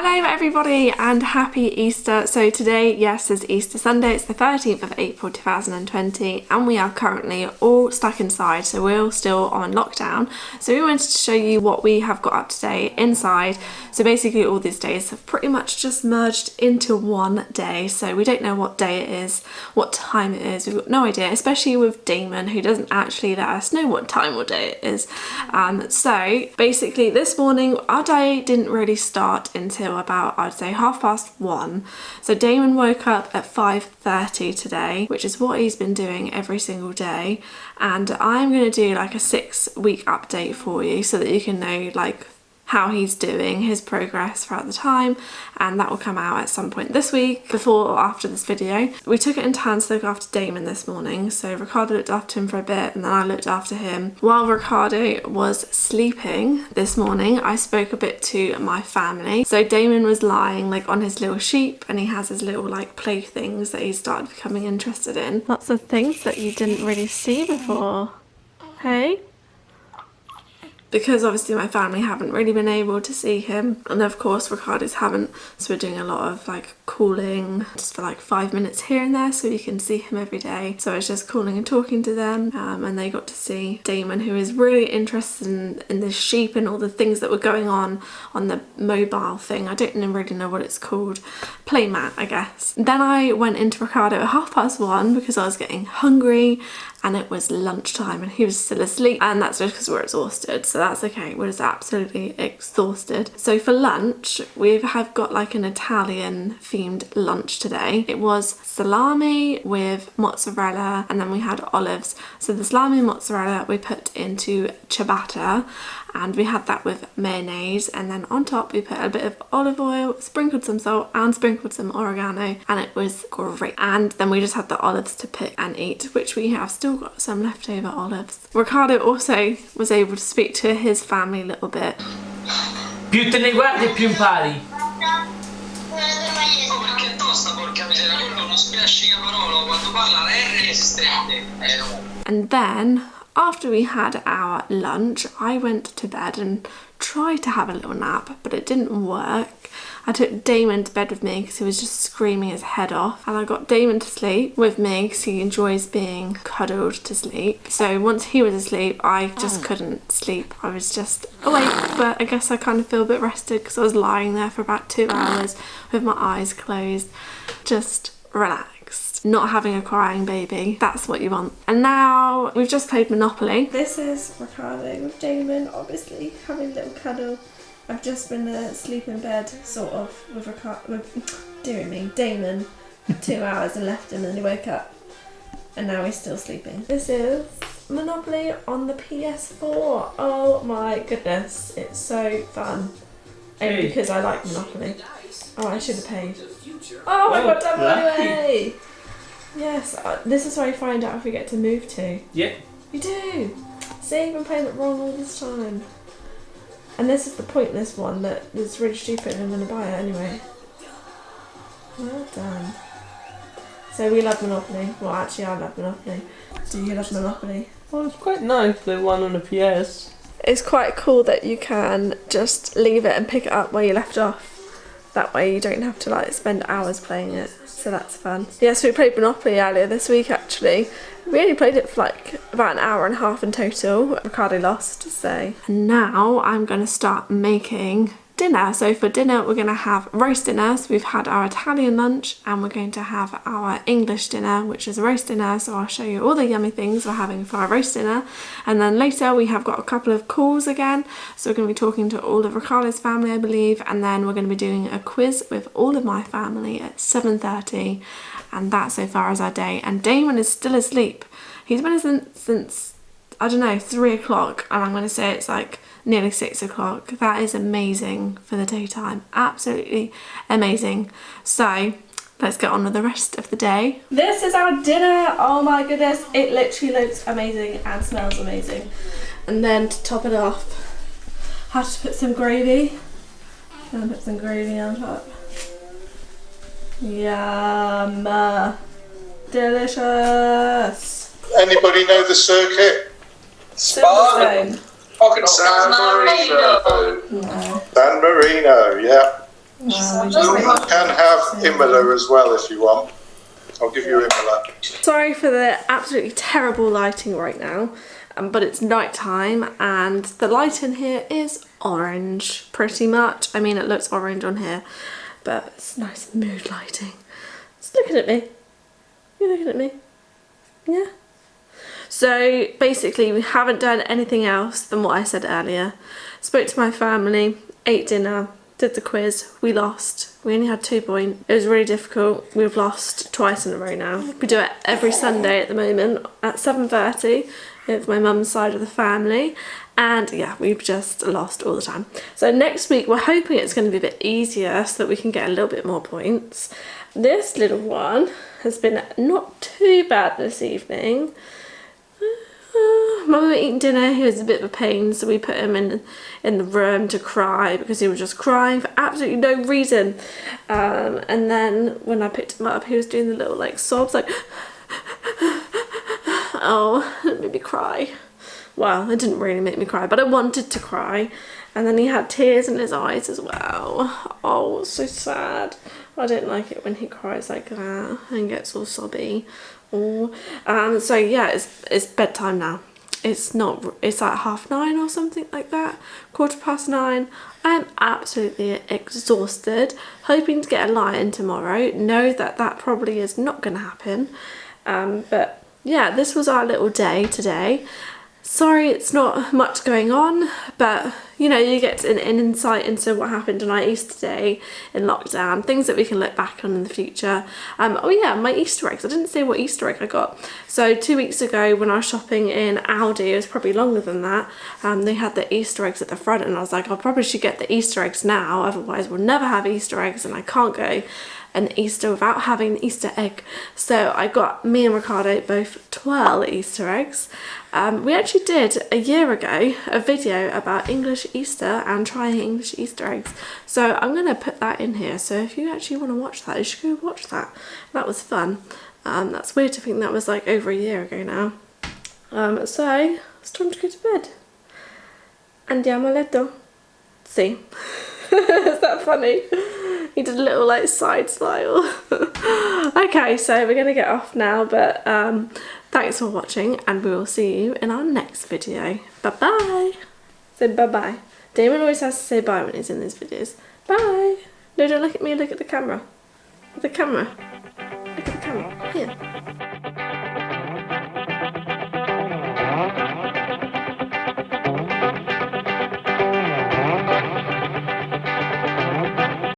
Hello everybody and happy Easter. So today, yes, is Easter Sunday. It's the 13th of April 2020 and we are currently all stuck inside. So we're all still on lockdown. So we wanted to show you what we have got up today inside. So basically all these days have pretty much just merged into one day. So we don't know what day it is, what time it is. We've got no idea, especially with Damon who doesn't actually let us know what time or day it is. Um, so basically this morning our day didn't really start until until about I'd say half past one. So Damon woke up at 5.30 today, which is what he's been doing every single day. And I'm going to do like a six week update for you so that you can know like how he's doing, his progress throughout the time, and that will come out at some point this week, before or after this video. We took it in turns to look after Damon this morning, so Ricardo looked after him for a bit and then I looked after him. While Ricardo was sleeping this morning, I spoke a bit to my family. So Damon was lying like on his little sheep and he has his little like playthings that he started becoming interested in. Lots of things that you didn't really see before. Hey? Because obviously my family haven't really been able to see him. And of course Ricardo's haven't so we're doing a lot of like calling just for like five minutes here and there so we can see him every day. So I was just calling and talking to them um, and they got to see Damon who is really interested in, in the sheep and all the things that were going on on the mobile thing. I don't really know what it's called. Playmat I guess. Then I went into Ricardo at half past one because I was getting hungry and it was lunchtime and he was still asleep. And that's just because we're exhausted. So that's okay. We're just absolutely exhausted. So for lunch we have got like an Italian themed lunch today. It was salami with mozzarella and then we had olives. So the salami and mozzarella we put into ciabatta and we had that with mayonnaise. And then on top we put a bit of olive oil sprinkled some salt and sprinkled some oregano. And it was great. And then we just had the olives to pick and eat which we have still got some leftover olives. Ricardo also was able to speak to his family a little bit. Più te ne guardi più impari. Perché tosta porca miseria, quello non spiascica parola, quando parla la R resistente. Eh no. and then after we had our lunch, I went to bed and tried to have a little nap, but it didn't work. I took Damon to bed with me because he was just screaming his head off and I got Damon to sleep with me because he enjoys being cuddled to sleep. So once he was asleep I just oh. couldn't sleep. I was just awake but I guess I kind of feel a bit rested because I was lying there for about two hours with my eyes closed just relaxed not having a crying baby. That's what you want. And now we've just played Monopoly. This is Ricardo with Damon, obviously having a little cuddle. I've just been asleep in bed, sort of, with Ricardo, with, dear me, Damon, for two hours and left him and he woke up. And now he's still sleeping. This is Monopoly on the PS4. Oh my goodness, it's so fun. Only because I like Monopoly. Oh, I should have paid. Oh my god, double lucky. anyway! Yes, uh, this is where you find out if we get to move to. yeah You do! See, you've been playing it wrong all this time. And this is the pointless one that is really stupid and I'm going to buy it anyway. Well done. So we love Monopoly. Well, actually, I love Monopoly. Do you love Monopoly? well it's quite nice the one on the PS It's quite cool that you can just leave it and pick it up where you left off. That way you don't have to like spend hours playing it. So that's fun. Yes, we played Monopoly earlier this week actually. We only played it for like about an hour and a half in total. Ricardo lost, so. And now I'm to start making dinner. So for dinner we're going to have roast dinner. So we've had our Italian lunch and we're going to have our English dinner which is roast dinner. So I'll show you all the yummy things we're having for our roast dinner. And then later we have got a couple of calls again. So we're going to be talking to all of Ricardo's family I believe and then we're going to be doing a quiz with all of my family at 7.30 and that so far is our day. And Damon is still asleep. He's been asleep since I don't know, three o'clock, and I'm going to say it's like nearly six o'clock. That is amazing for the daytime. Absolutely amazing. So, let's get on with the rest of the day. This is our dinner. Oh my goodness, it literally looks amazing and smells amazing. And then to top it off, I have to put some gravy. And put some gravy on top. Yum. Delicious. Anybody know the circuit? Silverstone. Fucking San San Marino. Marino. No. San Marino, yeah. You can have Imola as well if you want. I'll give you Imola. Sorry for the absolutely terrible lighting right now, um, but it's night time and the light in here is orange pretty much. I mean, it looks orange on here, but it's nice mood lighting. It's looking at me. You're looking at me. Yeah. So basically we haven't done anything else than what I said earlier. Spoke to my family, ate dinner, did the quiz, we lost. We only had two points. It was really difficult. We've lost twice in a row now. We do it every Sunday at the moment at 7.30 with my mum's side of the family and yeah we've just lost all the time so next week we're hoping it's going to be a bit easier so that we can get a little bit more points this little one has been not too bad this evening Mum were eating dinner, he was a bit of a pain, so we put him in in the room to cry because he was just crying for absolutely no reason. Um, and then when I picked him up, he was doing the little like sobs, like, oh, it made me cry. Well, it didn't really make me cry, but I wanted to cry. And then he had tears in his eyes as well. Oh, so sad. I don't like it when he cries like that and gets all sobby. Oh, um, so yeah, it's it's bedtime now. It's not. It's like half nine or something like that. Quarter past nine. I'm absolutely exhausted. Hoping to get a lie in tomorrow. Know that that probably is not going to happen. Um, but yeah, this was our little day today. Sorry it's not much going on, but you know, you get an, insight into what happened on our Easter day in lockdown, things that we can look back on in the future. Um, oh yeah, my Easter eggs. I didn't say what Easter egg I got. So two weeks ago when I was shopping in Aldi, it was probably longer than that, um, they had the Easter eggs at the front and I was like, I probably should get the Easter eggs now, otherwise we'll never have Easter eggs and I can't go an Easter without having an Easter egg. So I got me and Ricardo both 12 Easter eggs. Um, we actually did a year ago a video about English Easter and trying English Easter eggs. So I'm going to put that in here. So if you actually want to watch that, you should go watch that. That was fun. Um, that's weird to think that was like over a year ago now. Um, so it's time to go to bed. Andiamo a letto. See. Is that funny? He did a little like side smile. okay, so we're gonna get off now, but um, thanks for watching and we will see you in our next video. Bye bye. Say bye bye. Damon always has to say bye when he's in these videos. Bye. No, don't look at me, look at the camera. The camera. Look at the camera. Here.